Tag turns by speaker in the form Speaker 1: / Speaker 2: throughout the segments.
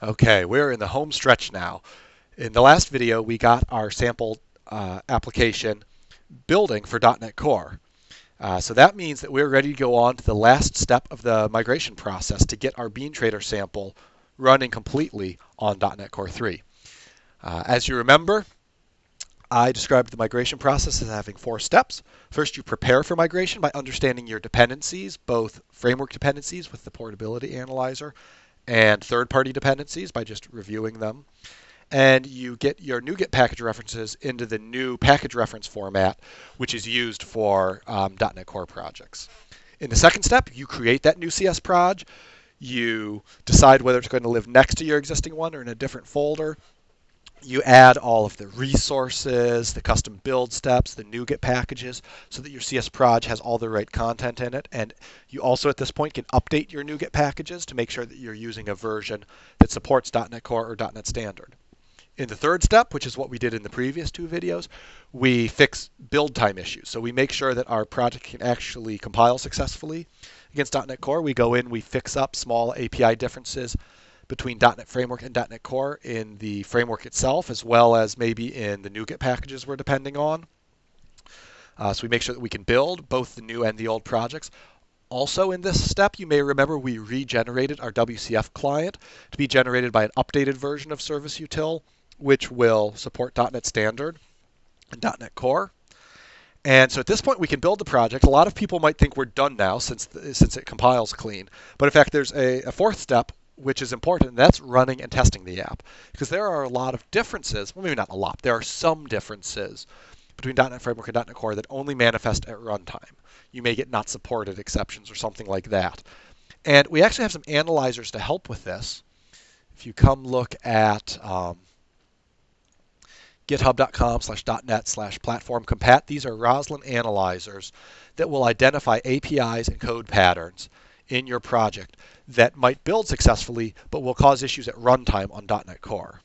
Speaker 1: Okay, we're in the home stretch now. In the last video, we got our sample uh, application building for .NET Core. Uh, so that means that we're ready to go on to the last step of the migration process to get our Bean Trader sample running completely on .NET Core 3. Uh, as you remember, I described the migration process as having four steps. First, you prepare for migration by understanding your dependencies, both framework dependencies with the portability analyzer and third-party dependencies by just reviewing them. And you get your NuGet package references into the new package reference format, which is used for um, .NET Core projects. In the second step, you create that new CS proj. You decide whether it's going to live next to your existing one or in a different folder you add all of the resources, the custom build steps, the NuGet packages, so that your CS Proj has all the right content in it. And you also, at this point, can update your NuGet packages to make sure that you're using a version that supports .NET Core or .NET Standard. In the third step, which is what we did in the previous two videos, we fix build time issues. So we make sure that our project can actually compile successfully against .NET Core. We go in, we fix up small API differences between .NET Framework and .NET Core in the framework itself, as well as maybe in the NuGet packages we're depending on. Uh, so we make sure that we can build both the new and the old projects. Also in this step, you may remember we regenerated our WCF client to be generated by an updated version of Service Util, which will support .NET Standard and .NET Core. And so at this point, we can build the project. A lot of people might think we're done now since since it compiles clean. But in fact, there's a, a fourth step, which is important, that's running and testing the app. Because there are a lot of differences, well, maybe not a lot, there are some differences between .NET Framework and .NET Core that only manifest at runtime. You may get not supported exceptions or something like that. And we actually have some analyzers to help with this. If you come look at um, github.com slash .NET slash platform compat, these are Roslyn analyzers that will identify APIs and code patterns in your project that might build successfully but will cause issues at runtime on .NET Core.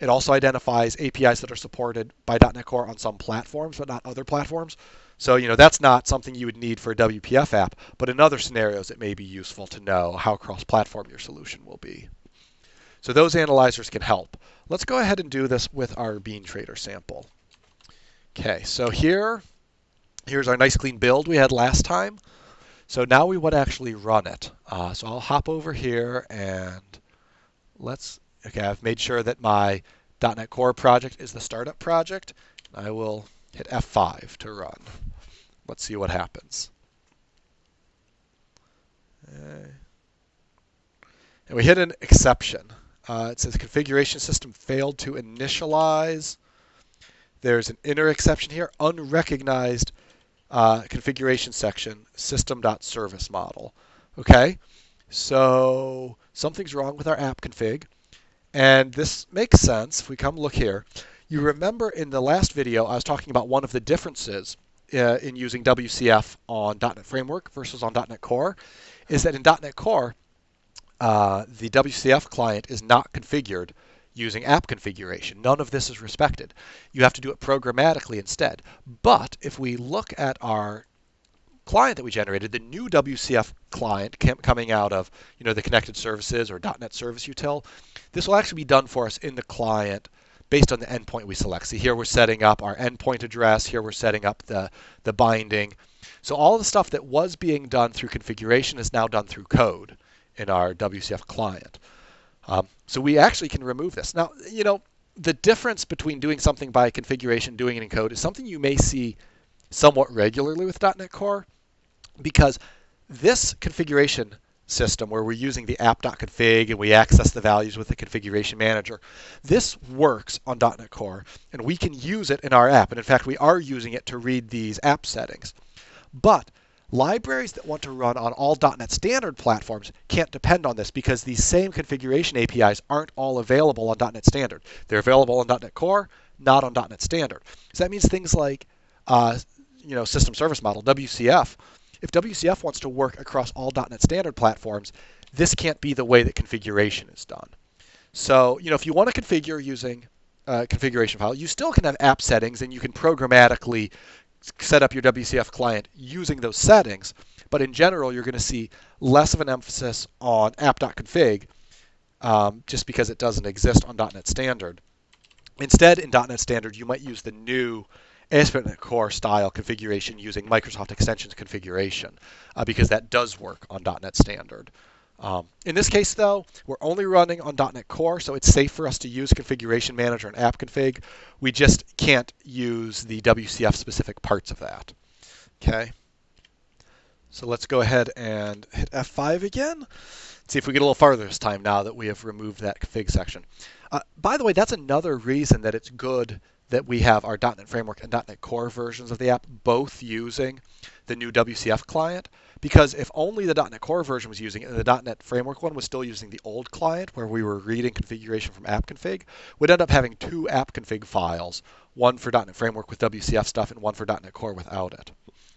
Speaker 1: It also identifies APIs that are supported by .NET Core on some platforms but not other platforms. So, you know, that's not something you would need for a WPF app, but in other scenarios it may be useful to know how cross-platform your solution will be. So those analyzers can help. Let's go ahead and do this with our Bean Trader sample. Okay, so here, here's our nice clean build we had last time. So now we want to actually run it. Uh, so I'll hop over here and let's, okay, I've made sure that my .NET Core project is the startup project. I will hit F5 to run. Let's see what happens. Uh, and we hit an exception. Uh, it says configuration system failed to initialize. There's an inner exception here, unrecognized uh, configuration section, system.service model. Okay, so something's wrong with our app config. And this makes sense if we come look here. You remember in the last video, I was talking about one of the differences uh, in using WCF on .NET Framework versus on .NET Core, is that in .NET Core, uh, the WCF client is not configured using app configuration. None of this is respected. You have to do it programmatically instead. But if we look at our client that we generated, the new WCF client coming out of you know the connected services or .NET Service Util, this will actually be done for us in the client based on the endpoint we select. See here we're setting up our endpoint address, here we're setting up the, the binding. So all the stuff that was being done through configuration is now done through code in our WCF client. Um, so we actually can remove this. Now, you know, the difference between doing something by configuration, doing it in code, is something you may see somewhat regularly with .NET Core, because this configuration system where we're using the app.config and we access the values with the configuration manager, this works on .NET Core, and we can use it in our app. And in fact, we are using it to read these app settings. But Libraries that want to run on all .NET Standard platforms can't depend on this because these same configuration APIs aren't all available on .NET Standard. They're available on .NET Core, not on .NET Standard. So that means things like, uh, you know, System Service Model (WCF). If WCF wants to work across all .NET Standard platforms, this can't be the way that configuration is done. So, you know, if you want to configure using a configuration file, you still can have app settings and you can programmatically set up your WCF client using those settings. But in general, you're going to see less of an emphasis on app.config um, just because it doesn't exist on .NET Standard. Instead, in .NET Standard, you might use the new ASP.NET Core style configuration using Microsoft Extensions configuration uh, because that does work on .NET Standard. Um, in this case, though, we're only running on .NET Core, so it's safe for us to use Configuration Manager and App Config. We just can't use the WCF specific parts of that. Okay. So let's go ahead and hit F5 again. See if we get a little farther this time now that we have removed that config section. Uh, by the way, that's another reason that it's good that we have our .NET Framework and .NET Core versions of the app both using the new WCF client because if only the .NET Core version was using it and the .NET Framework one was still using the old client where we were reading configuration from app config, we'd end up having two app config files, one for .NET Framework with WCF stuff and one for .NET Core without it.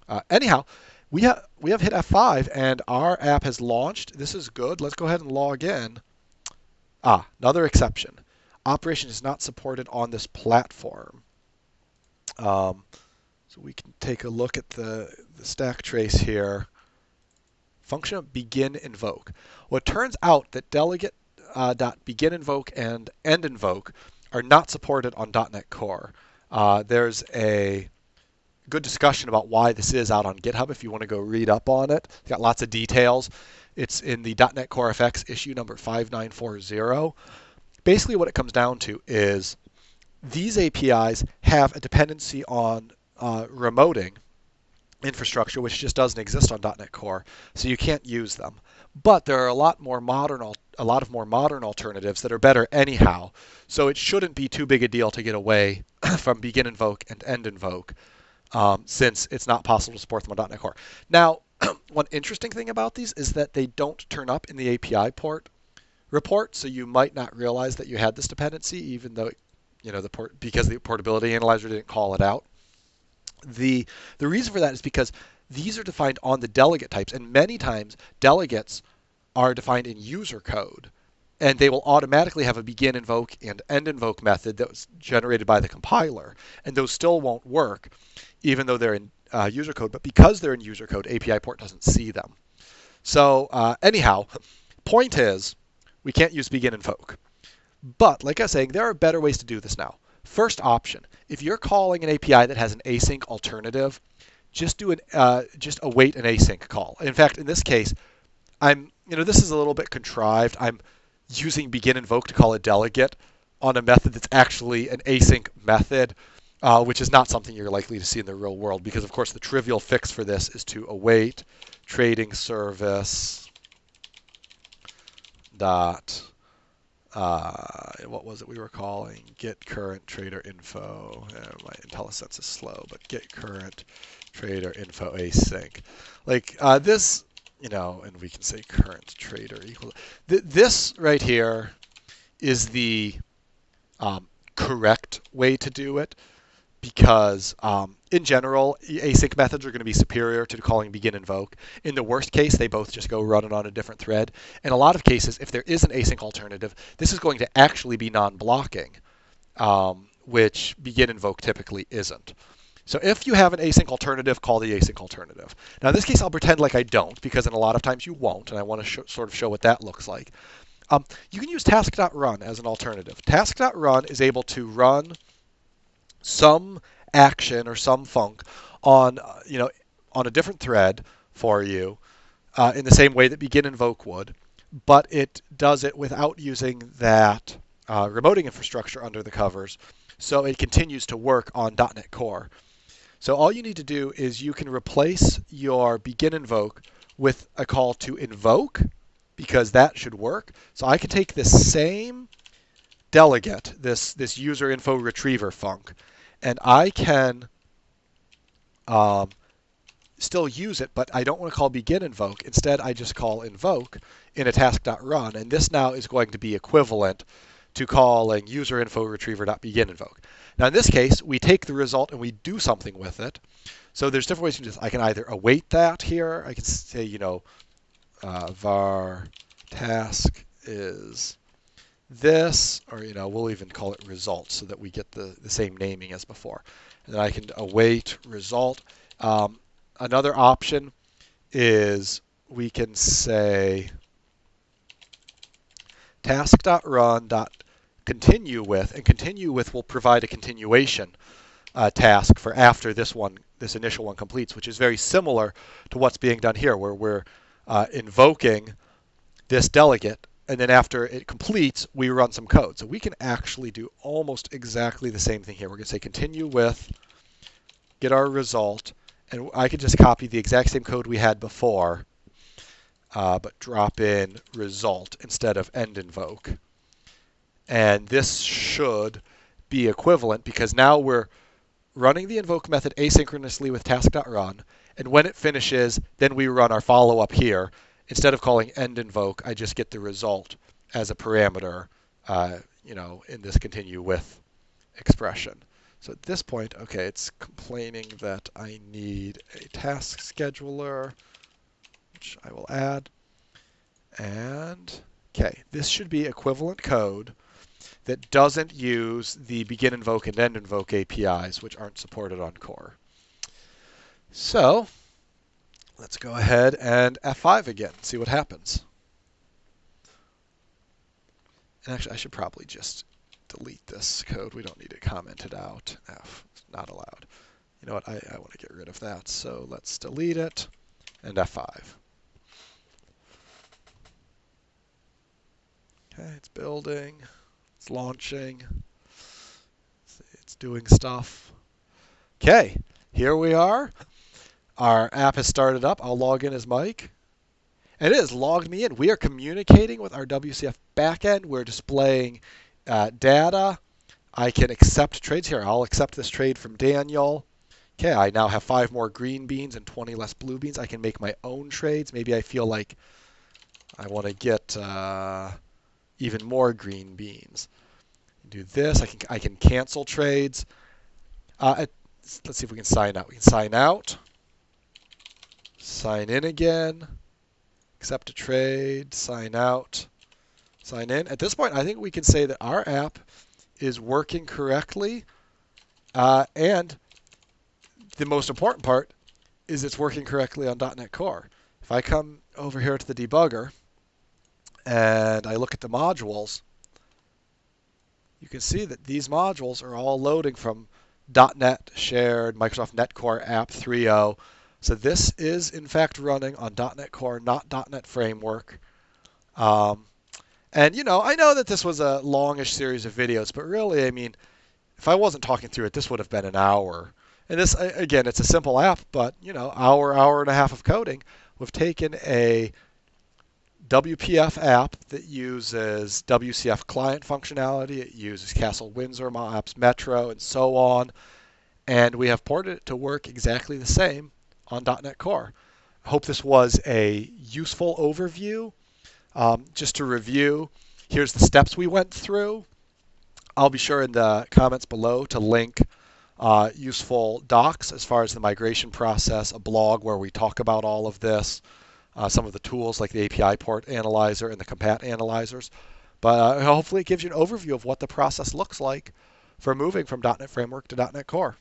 Speaker 1: Uh, anyhow, we have we have hit F5 and our app has launched. This is good. Let's go ahead and log in. Ah, another exception operation is not supported on this platform. Um, so we can take a look at the, the stack trace here. Function of begin invoke. Well, it turns out that delegate uh, dot begin invoke and end invoke are not supported on .NET Core. Uh, there's a good discussion about why this is out on GitHub if you want to go read up on it. It's got lots of details. It's in the .NET Core FX issue number 5940 basically what it comes down to is these APIs have a dependency on uh, remoting infrastructure, which just doesn't exist on .NET Core, so you can't use them. But there are a lot more modern, a lot of more modern alternatives that are better anyhow. So it shouldn't be too big a deal to get away from begin invoke and end invoke, um, since it's not possible to support them on .NET Core. Now, one interesting thing about these is that they don't turn up in the API port report, so you might not realize that you had this dependency, even though you know the port because the portability analyzer didn't call it out. The the reason for that is because these are defined on the delegate types, and many times delegates are defined in user code, and they will automatically have a begin invoke and end invoke method that was generated by the compiler, and those still won't work, even though they're in uh, user code. But because they're in user code, API port doesn't see them. So uh, anyhow, point is we can't use begin invoke. But like I was saying, there are better ways to do this now. First option, if you're calling an API that has an async alternative, just do an uh, just await an async call. In fact, in this case, I'm you know this is a little bit contrived. I'm using begin invoke to call a delegate on a method that's actually an async method, uh, which is not something you're likely to see in the real world because of course the trivial fix for this is to await trading service dot uh, what was it we were calling? Get current trader info. Uh, my IntelliSense is slow but get current trader info async. Like uh, this you know and we can say current trader equal th this right here is the um, correct way to do it because um, in general, async methods are going to be superior to calling begin invoke. In the worst case, they both just go run it on a different thread. In a lot of cases, if there is an async alternative, this is going to actually be non-blocking, um, which begin invoke typically isn't. So if you have an async alternative, call the async alternative. Now in this case, I'll pretend like I don't, because in a lot of times you won't, and I want to sort of show what that looks like. Um, you can use task.run as an alternative. Task.run is able to run some action or some func on uh, you know on a different thread for you uh, in the same way that begin invoke would, but it does it without using that uh, remoting infrastructure under the covers, so it continues to work on .NET Core. So all you need to do is you can replace your begin invoke with a call to invoke because that should work. So I can take this same delegate, this, this user info retriever func, and I can um, still use it, but I don't want to call begin invoke. Instead, I just call invoke in a task.run, and this now is going to be equivalent to calling user info retriever.begin invoke. Now in this case, we take the result and we do something with it. So there's different ways to do this. I can either await that here. I can say, you know, uh, var task is this, or you know, we'll even call it result so that we get the, the same naming as before. And then I can await result. Um, another option is we can say task.run.continue with, and continue with will provide a continuation uh, task for after this one, this initial one completes, which is very similar to what's being done here, where we're uh, invoking this delegate, and then after it completes, we run some code. So we can actually do almost exactly the same thing here. We're going to say continue with, get our result, and I could just copy the exact same code we had before, uh, but drop in result instead of end invoke. And this should be equivalent because now we're running the invoke method asynchronously with task.run, and when it finishes, then we run our follow-up here. Instead of calling end invoke, I just get the result as a parameter, uh, you know, in this continue with expression. So at this point, okay, it's complaining that I need a task scheduler, which I will add. And, okay, this should be equivalent code that doesn't use the begin invoke and end invoke APIs, which aren't supported on core. So let's go ahead and F5 again, see what happens. And actually, I should probably just delete this code. We don't need it commented out. F, not allowed. You know what, I, I want to get rid of that. So let's delete it and F5. Okay, it's building. It's launching. It's doing stuff. Okay, here we are. Our app has started up. I'll log in as Mike. And it has logged me in. We are communicating with our WCF backend. We're displaying uh, data. I can accept trades here. I'll accept this trade from Daniel. Okay, I now have five more green beans and 20 less blue beans. I can make my own trades. Maybe I feel like I want to get uh, even more green beans. Do this. I can I can cancel trades. Uh, let's see if we can sign out. We can sign out. Sign in again. Accept a trade. Sign out. Sign in. At this point, I think we can say that our app is working correctly. Uh, and the most important part is it's working correctly on .NET Core. If I come over here to the debugger, and I look at the modules, you can see that these modules are all loading from .NET shared Microsoft NET Core App 3.0. So this is in fact running on .NET Core, not .NET Framework. Um, and you know, I know that this was a longish series of videos, but really, I mean, if I wasn't talking through it, this would have been an hour. And this, again, it's a simple app, but you know, hour, hour and a half of coding. We've taken a WPF app that uses WCF client functionality. It uses Castle Windsor MahApps, Metro, and so on. And we have ported it to work exactly the same on .NET Core. I hope this was a useful overview. Um, just to review, here's the steps we went through. I'll be sure in the comments below to link uh, useful docs as far as the migration process, a blog where we talk about all of this uh, some of the tools like the API port analyzer and the compat analyzers. But uh, hopefully it gives you an overview of what the process looks like for moving from .NET Framework to .NET Core.